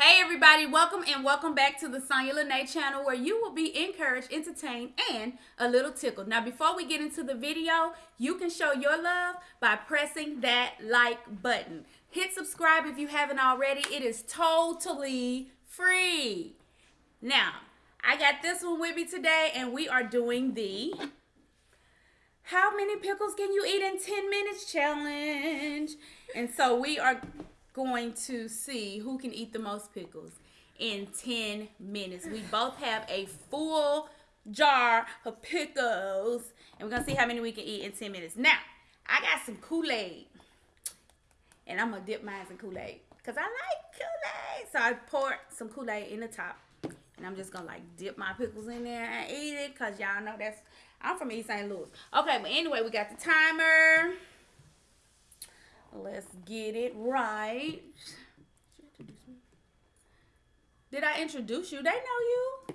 Hey everybody, welcome and welcome back to the Sonya Lene channel where you will be encouraged, entertained, and a little tickled. Now before we get into the video, you can show your love by pressing that like button. Hit subscribe if you haven't already. It is totally free. Now, I got this one with me today and we are doing the how many pickles can you eat in 10 minutes challenge. And so we are going to see who can eat the most pickles in 10 minutes. We both have a full jar of pickles, and we're to see how many we can eat in 10 minutes. Now, I got some Kool-Aid, and I'm to dip mine in Kool-Aid because I like Kool-Aid. So I poured some Kool-Aid in the top, and I'm just to, like, dip my pickles in there and eat it because y'all know that's, I'm from East St. Louis. Okay, but anyway, we got the timer. Let's get it right. Did I introduce you? They know you.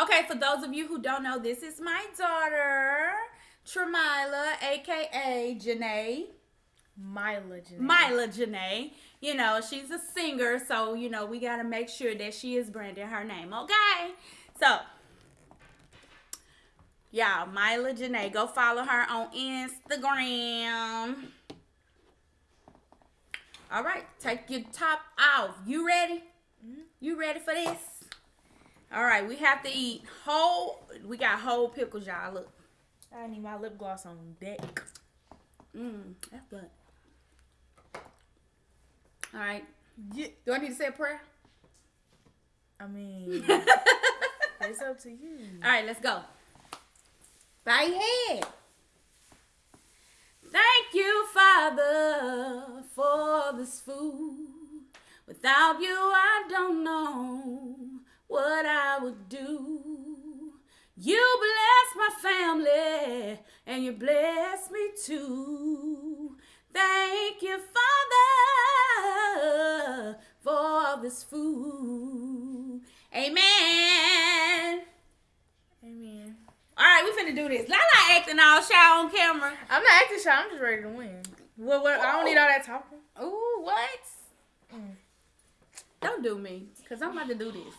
Okay, for those of you who don't know, this is my daughter, Tremila, aka Janae. Mila Janae. Mila Janae. You know, she's a singer, so you know we gotta make sure that she is branding her name. Okay, so y'all, Mila Janae, go follow her on Instagram. All right, take your top off. You ready? Mm-hmm. You ready for this? All right, we have to eat whole. We got whole pickles, y'all. Look. I need my lip gloss on deck. Mmm, that's good. All right. Yeah. Do I need to say a prayer? I mean, it's up to you. All right, let's go. Bow your head. Thank you, Father, for this food. Without you, I don't know what I would do. You bless my family and you bless me too. Thank you, Father, for this food. Amen. Amen. All right, we finna do this. Lala acting all shy on camera. I'm not acting shy. I'm just ready to win. What? What? I don't need all that talking. Ooh, what? Mm. Don't do me, cause I'm about to do this.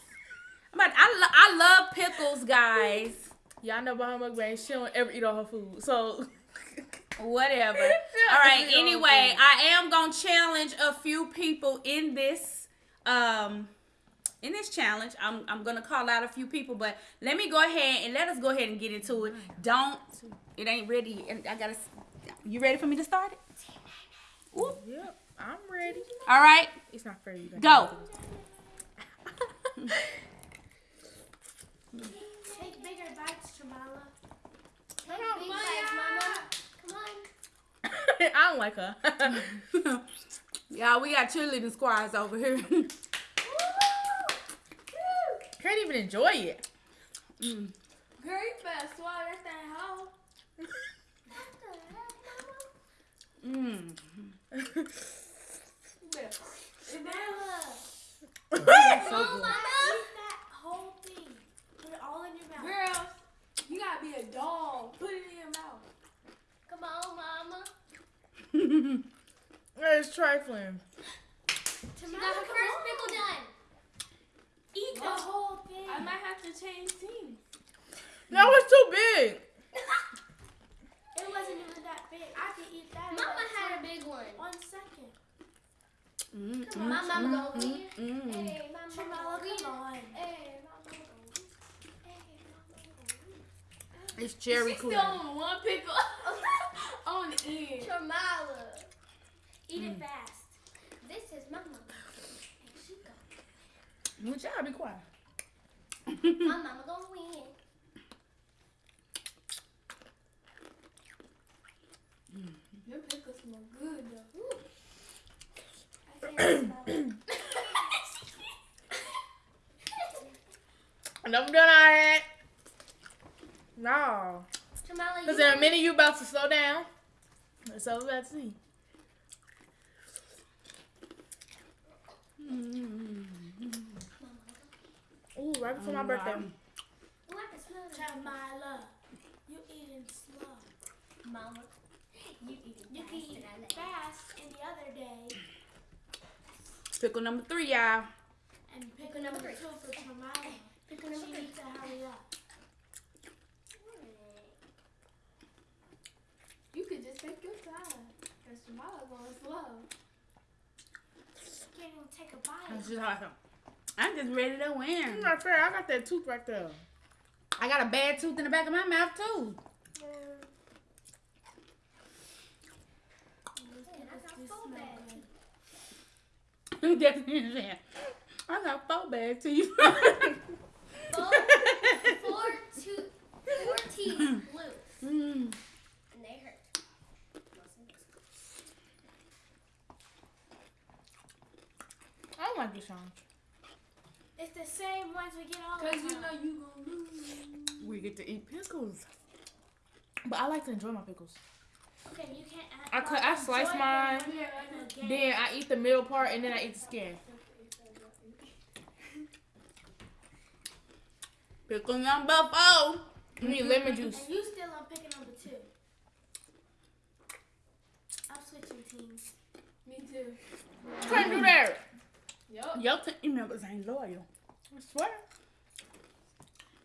I'm about. To, I lo- I love pickles, guys. Y'all know about her. She don't ever eat all her food. So. Whatever. all right. Anyway, I am gonna challenge a few people in this. Um in this challenge. I'm, I'm going to call out a few people, but let me go ahead and let us go ahead and get into it. Don't, it ain't ready. And I got to, you ready for me to start it? Ooh. Yep, I'm ready. All right. It's not fair. You go. Take bigger bites, Jamala. Take big bites, Mama. Come on. I don't like her. Y'all, we got cheerleading squads over here. Can't even enjoy it. Mm. Girl, you better swallow that thing whole. Mmm. That's so good. Eat that whole thing. Put it all in your mouth. Girl, you gotta be a dog. Put it in your mouth. Come on, Mama. it's trifling. She got her first pickle done. Eat the whole thing. I might have to change teams. That was too big. It wasn't even that big. I could eat that. Mama had a big one. One second. Mm, Come on, Mama, go win. mm. Hey, Mama, Jamala, come on. Hey, Mama, go win. Hey, Mama, go win. It's cherry She's cool. still on one pickle on the end. Jamala. Eat it fast. This is Mama. Here she go. Would y'all be quiet? My mama gonna win. Your pickles smell good though. I. And I'm done all right. No. Because in a minute you about to slow down. That's all we about to see. Mm-hmm. Ooh, right before my mm, birthday. Ooh, I can smell it. Jamila, you eating slow. Mama, you eat You can eat and I it let fast and the other day. Pickle number three, y'all. And pick Pick number number two for Tamara. Pick She number three. needs to hurry up. You could just take your time. Because Tamara going slow. Can't even take a bite. That's just awesome. I'm just ready to It's win. not fair. I got that tooth right there. I got a bad tooth in the back of my mouth too. And I got so bad. Definitely. I got four bad teeth. Four, four, two, four teeth loose. mm. And they hurt. I don't like this song. It's the same ones we get all the Because time. you know you gonna lose. We get to eat pickles. But I like to enjoy my pickles. Okay, you can't add. I cut, I slice mine, then I eat the middle part, and then I eat the skin. Pickle number four. You need lemon juice. And you still on picking number two. I'm switching teams. Me too. You can't do that. Yup. Your team members ain't loyal. I swear.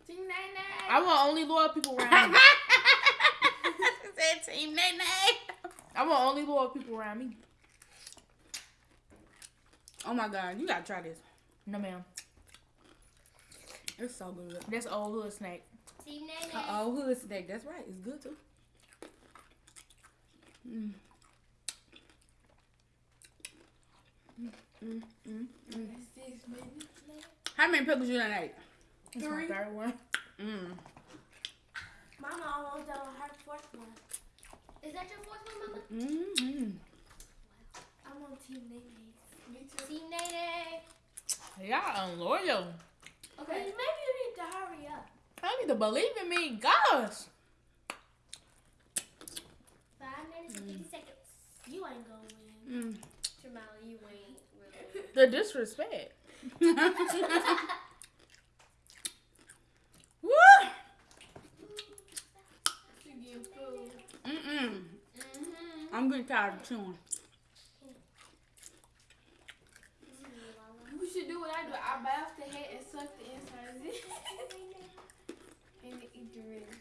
Team Nine Nine. I want only loyal people around me. said team nay nay. I want only loyal people around me. Oh my god, you gotta try this. No, ma'am. It's so good. That's old hood snack. Team Nene. Uh oh, hood snack. That's right. It's good too. Mm. Mm, mm, mm. Six minutes left. How many pickles you done ate? That's Three. my third one. Mm. Mama almost done with her fourth one. Is that your fourth one, Mama? Mm-hmm. I'm on Team Nene. Me too. Team Nene. Y'all unloyal. Okay. Maybe you need to hurry up. I need to believe in me. Gosh. Five minutes and fifty seconds. You ain't gonna win. Mm. Jamala, you ain't really. The disrespect. Woo! You getting food. Mm-mm. Mm-hmm. I'm getting tired of chewing. You should do what I do. I bite off the head and suck the inside. and then eat the rest.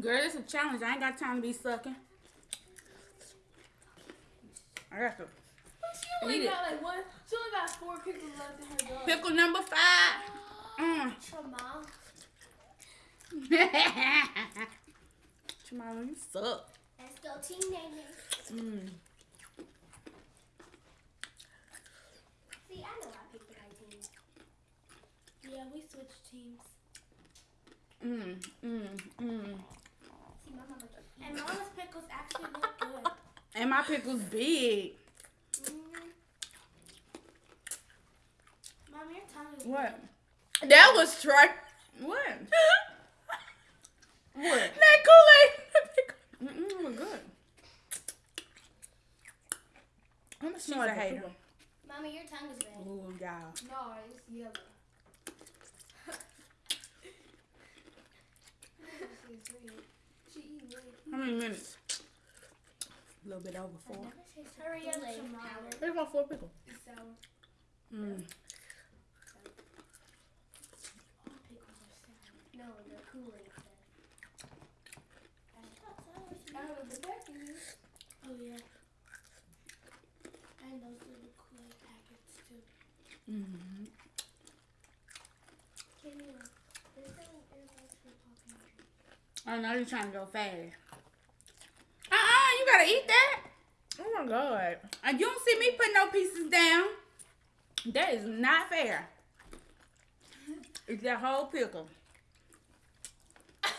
Girl, it's a challenge. I ain't got time to be sucking. I got to She only Eat it. like one. She only got four pickles left in her jar. pickle number five. Mm. Jamal. Jamala, you suck. Let's go, Team Nene. Mm. See, I know I picked the right team. Yeah, we switched teams. Mm. Mm. Mm. See, my mama. And Mama's pickles actually look good. And my pickle's big. Mm-hmm. Mom, your tongue is What? That was straight. What? what? That Kool-Aid. Mm-mm, we're good. I'm a smart hater. Mama, your tongue is red. Ooh, y'all. No, it's yellow. She's red. She eat red. How many minutes? A little bit over four. Hurry up, Kool-Aid Jamal. powder. Where's my four pickle? It's sour. Mm. All pickles are sour. No, the Kool-Aid stuff. Out of the back of you. Oh, yeah. And those little Kool-Aid packets, too. Mm-hmm. Can you? There's no earbuds for Paw Pantry. I know you're trying to go fast. Uh-uh, you gotta eat that. Oh my god. And you don't see me putting no pieces down. That is not fair. It's that whole pickle. That's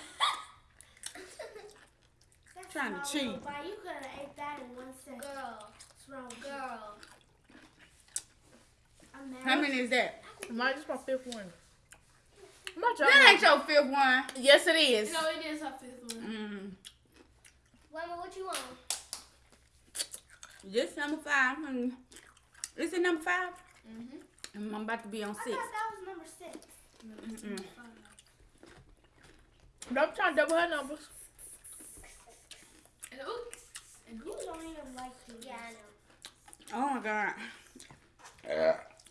Trying to cheat. little bite. You could have ate that in one second. Girl, What's wrong with you? girl. I'm mad. How many is that? Mine just my fifth one. My job. That ain't your fifth one. Yes, it is. No, it is her fifth one. Mm. Mama, what you want? This number five. And is it number five? Mm-hmm. I'm about to be on I six. thought that was number six. Mm-mm. Don't try to double her numbers. And oops. And You don't even like to. Yeah, I know. Oh my god.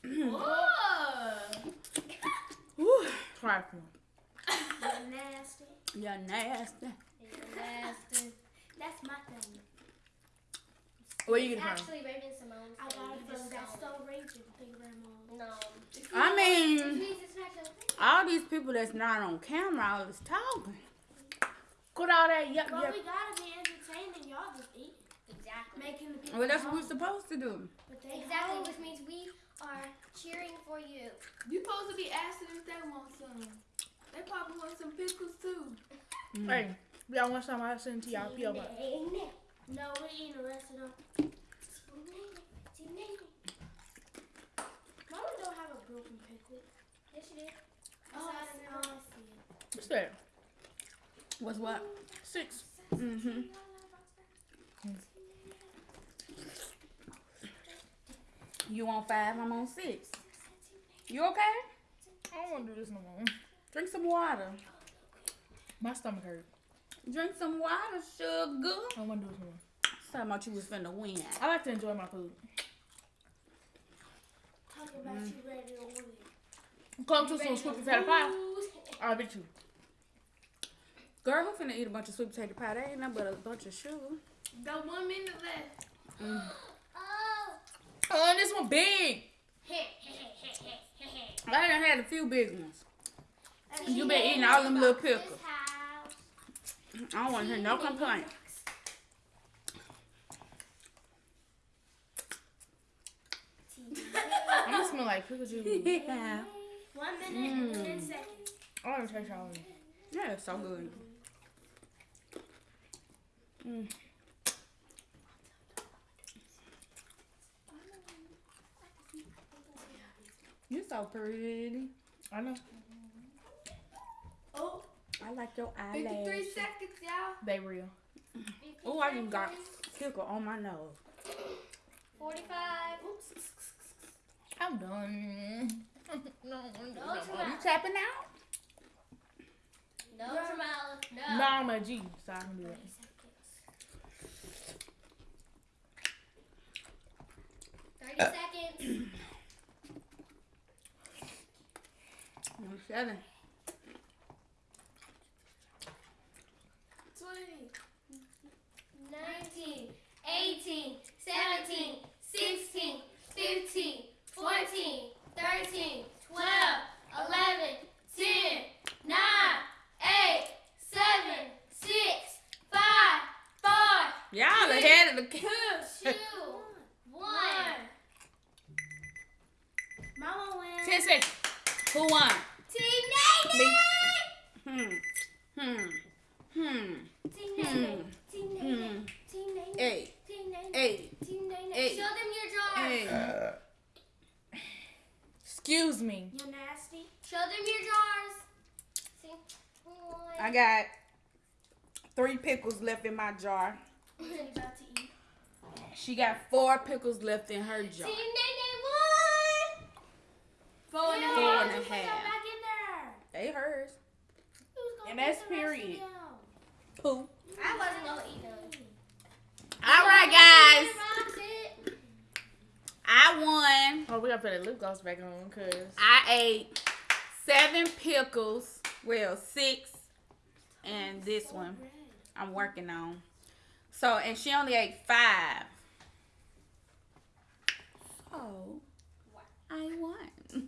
Ooh, trifling. You're nasty. You're nasty. You're nasty. That's my thing. Where you get it Actually. Raven-Symoné. I got it from That's So Raging Grandma. No. I mean, all these people that's not on camera always talking. Put all that yup Well, we gotta be entertaining. Y'all just eating. Exactly. Making the people Well, that's what we're supposed to do. But exactly, hungry. which means we are cheering for you. You supposed to be asking if they want some. They probably want some pickles too. Mm. Hey, y'all want some? I'll send to y'all P.O. Box. No, we eating the rest of them. Mama don't have a broken pickle. Yes, you did. Oh, I see, oh, I see it. What's that? What's what? Six. Mm-hmm. You on five? I'm on six. You okay? I don't want to do this no more. Drink some water. My stomach hurt. Drink some water, sugar. I don't want to do this no more. Talking about you was finna win. I like to enjoy my food. Talking about mm. you ready to win. Come to some sweet potato pie. I'll be too. Girl, who finna eat a bunch of sweet potato pie? That ain't nothing but a bunch of sugar. Got one minute left. Oh. Oh, this one big. I done had a few big ones. And You been eating all them little pickles. I don't want to hear no complaint. I'm gonna smell like pickle juice. yeah. One minute and ten seconds. I want to taste all of it. Yeah, it's so good. Mm. So pretty. I know. Oh, I like your 53 eyelashes. seconds, y'all. They real. Oh, I just got tickle on my nose. 45. I'm done. no, I'm No. You tapping out? No, Jamal. No. No, I'm a G, so I can do it. Thirty seconds. I'm seven. 20. 19, 18, 17, 16, 15, 14, 13, 12, 11, 10, 9, 8, 7, 6, 5, 4, Y'all ahead of the 2, game. 1. Mama wins. Ten seconds. Who won? Team Hmm. Hmm. Hmm. Team Nene! Team Nene! Hmm. Team Nene! Eight. Team Nene! Eight. Team Nene! Eight. Show them your jars! Eight. Excuse me. You're nasty. Show them your jars! See? I got three pickles left in my jar. What are you about to eat? She got four pickles left in her jar. Team Nene won! Four and a Yeah, Four half. and a just put that half. back in there. They hers. Who's gonna And put that's the rest of period. them? Who? I wasn't gonna eat them. All right, guys. I won. Oh, we gotta put that lip gloss back on, cause I ate seven pickles. Well, six. And this one I'm working on. So, and she only ate five. So, I won.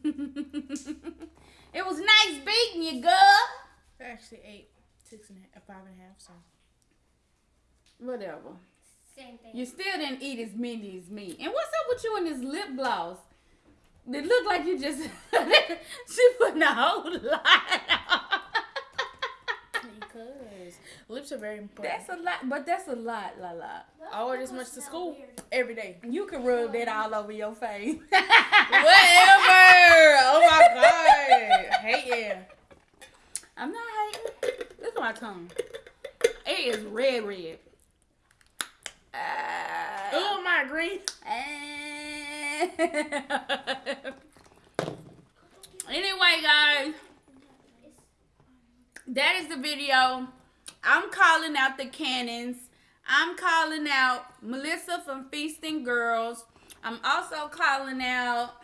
it was nice beating you, girl. I actually ate six and a half, five and a half. So Whatever. Same thing. You still didn't eat as many as me. And what's up with you and this lip gloss? It looked like you just she put a whole lot on. because lips are very important. That's a lot, but that's a lot, la la. I wear this much to school every day. You can rub that all over your face. Whatever. oh my god. Hey yeah. I'm not hating. Look at my tongue. It is red, red. Uh, Oh my green. anyway, guys, that is the video. I'm calling out the cannons. I'm calling out Melissa from Feasting Girls. I'm also calling out,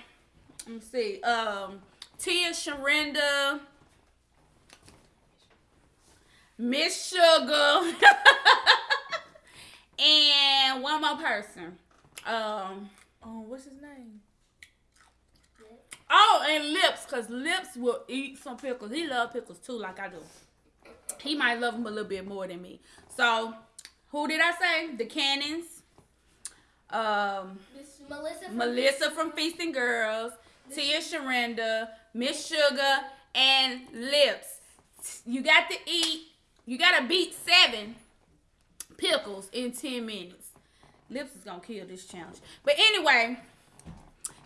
let me see, um, Tia Sharinda, Miss Sugar, and one more person. Um, Um, what's his name? Oh, and lips, cause lips will eat some pickles. He love pickles too, like I do. He might love them a little bit more than me. So, who did I say? The Cannons. Um, Melissa. From Melissa from Feasting Girls, Tia Sharenda, Miss Sugar, and Lips. You got to eat. You gotta beat seven pickles in ten minutes. Lips is gonna kill this challenge. But anyway,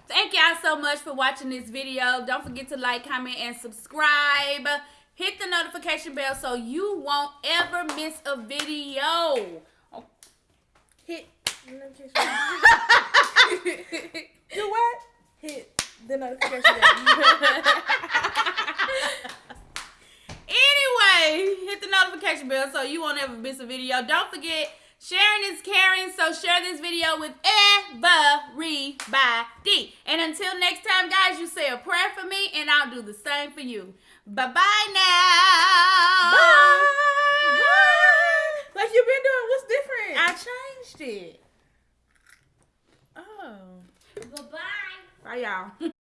thank y'all so much for watching this video. Don't forget to like, comment, and subscribe. Hit the notification bell so you won't ever miss a video. Hit. Do what? Hit the notification bell. anyway, hit the notification bell so you won't ever miss a video. Don't forget, sharing is caring, so share this video with everybody. And until next time, guys, you say a prayer for me, and I'll do the same for you. Bye bye now. Bye. Bye. Like you been doing. What's different? I changed it. oh. Goodbye. Bye, y'all.